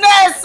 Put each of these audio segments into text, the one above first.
darkness.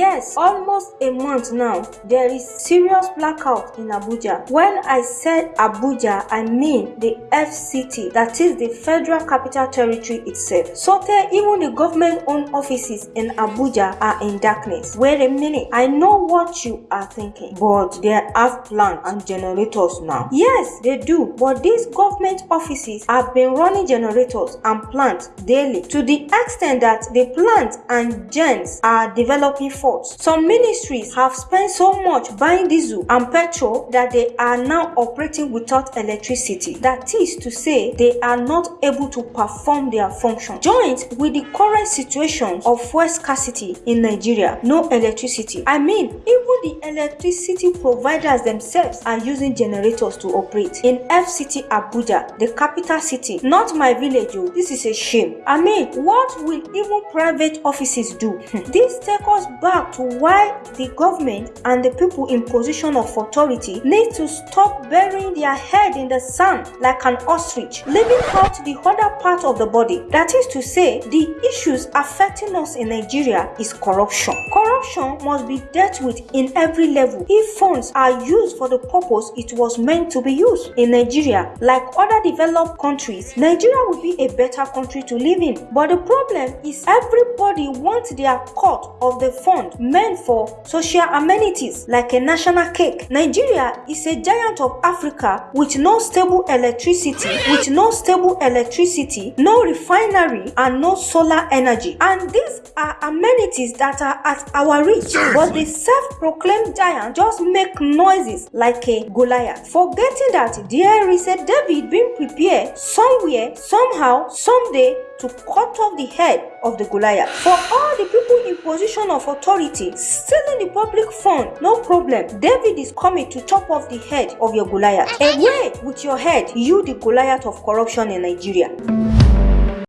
Yes, almost a month now, there is serious blackout in Abuja. When I said Abuja, I mean the FCT, that is the Federal Capital Territory itself. So tell even the government-owned offices in Abuja are in darkness. Wait a minute, I know what you are thinking, but they have plants and generators now. Yes, they do, but these government offices have been running generators and plants daily to the extent that the plants and gens are developing faults. Some ministries have spent so much buying diesel and petrol that they are now operating without electricity. That is to say, they are not able to perform their function. Joined with the current situation of fuel scarcity in Nigeria, no electricity. I mean, even the electricity providers themselves are using generators to operate. In FCT Abuja, the capital city, not my village, oh, this is a shame. I mean, what will even private offices do? this takes us back to why the government and the people in position of authority need to stop burying their head in the sand like an ostrich, leaving out the other part of the body. That is to say, the issues affecting us in Nigeria is corruption. Corruption must be dealt with in every level if funds are used for the purpose it was meant to be used. In Nigeria, like other developed countries, Nigeria will be a better country to live in. But the problem is everybody wants their cut of the fund meant for social amenities like a national cake. Nigeria is a giant of Africa with no stable electricity, with no stable electricity, no refinery and no solar energy. And these are amenities that are at our reach. But the self-proclaimed giant just make noises like a Goliath, forgetting that there is a David being prepared somewhere, somehow, someday to cut off the head of the Goliath. For all the people in position of authority stealing the public fund, no problem. David is coming to chop off the head of your Goliath. Away with your head, you the Goliath of corruption in Nigeria.